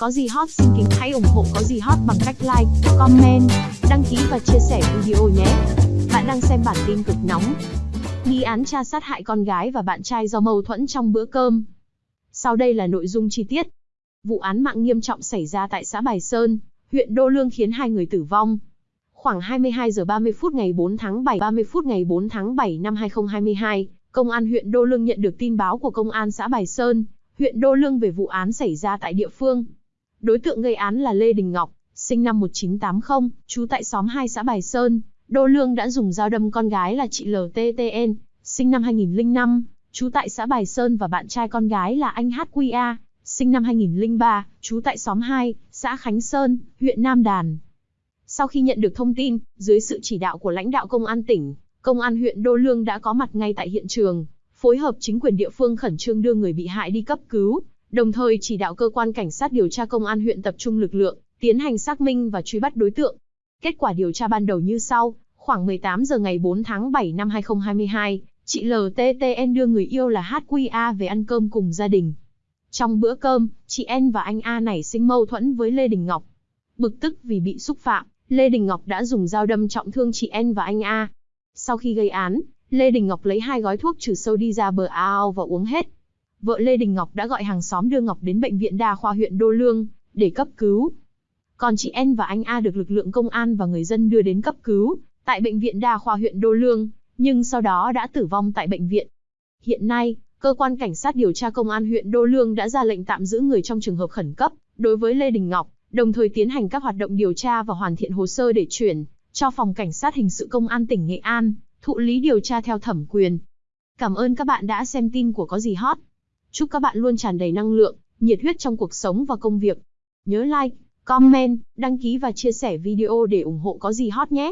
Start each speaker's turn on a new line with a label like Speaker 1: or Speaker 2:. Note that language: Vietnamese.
Speaker 1: Có gì hot xin kính hãy ủng hộ có gì hot bằng cách like, comment, đăng ký và chia sẻ video nhé. Bạn đang xem bản tin cực nóng. Nghi án cha sát hại con gái và bạn trai do mâu thuẫn trong bữa cơm. Sau đây là nội dung chi tiết. Vụ án mạng nghiêm trọng xảy ra tại xã Bài Sơn, huyện Đô Lương khiến hai người tử vong. Khoảng 22 giờ 30 phút ngày 4 tháng 7, 30 phút ngày 4 tháng 7 năm 2022, Công an huyện Đô Lương nhận được tin báo của Công an xã Bài Sơn, huyện Đô Lương về vụ án xảy ra tại địa phương. Đối tượng gây án là Lê Đình Ngọc, sinh năm 1980, trú tại xóm 2 xã Bài Sơn. Đô Lương đã dùng dao đâm con gái là chị LTTN, sinh năm 2005, trú tại xã Bài Sơn và bạn trai con gái là anh HQA, sinh năm 2003, trú tại xóm 2, xã Khánh Sơn, huyện Nam Đàn. Sau khi nhận được thông tin, dưới sự chỉ đạo của lãnh đạo công an tỉnh, công an huyện Đô Lương đã có mặt ngay tại hiện trường, phối hợp chính quyền địa phương khẩn trương đưa người bị hại đi cấp cứu, đồng thời chỉ đạo cơ quan cảnh sát điều tra công an huyện tập trung lực lượng, tiến hành xác minh và truy bắt đối tượng. Kết quả điều tra ban đầu như sau, khoảng 18 giờ ngày 4 tháng 7 năm 2022, chị LTTN đưa người yêu là HQA về ăn cơm cùng gia đình. Trong bữa cơm, chị N và anh A nảy sinh mâu thuẫn với Lê Đình Ngọc. Bực tức vì bị xúc phạm, Lê Đình Ngọc đã dùng dao đâm trọng thương chị N và anh A. Sau khi gây án, Lê Đình Ngọc lấy hai gói thuốc trừ sâu đi ra bờ ao và uống hết. Vợ Lê Đình Ngọc đã gọi hàng xóm đưa Ngọc đến bệnh viện đa khoa huyện Đô Lương để cấp cứu. Còn chị N và anh A được lực lượng công an và người dân đưa đến cấp cứu tại bệnh viện đa khoa huyện Đô Lương, nhưng sau đó đã tử vong tại bệnh viện. Hiện nay, cơ quan cảnh sát điều tra công an huyện Đô Lương đã ra lệnh tạm giữ người trong trường hợp khẩn cấp đối với Lê Đình Ngọc, đồng thời tiến hành các hoạt động điều tra và hoàn thiện hồ sơ để chuyển cho phòng cảnh sát hình sự công an tỉnh Nghệ An thụ lý điều tra theo thẩm quyền. Cảm ơn các bạn đã xem tin của Có gì hot. Chúc các bạn luôn tràn đầy năng lượng, nhiệt huyết trong cuộc sống và công việc. Nhớ like, comment, đăng ký và chia sẻ video để ủng hộ Có gì hot nhé.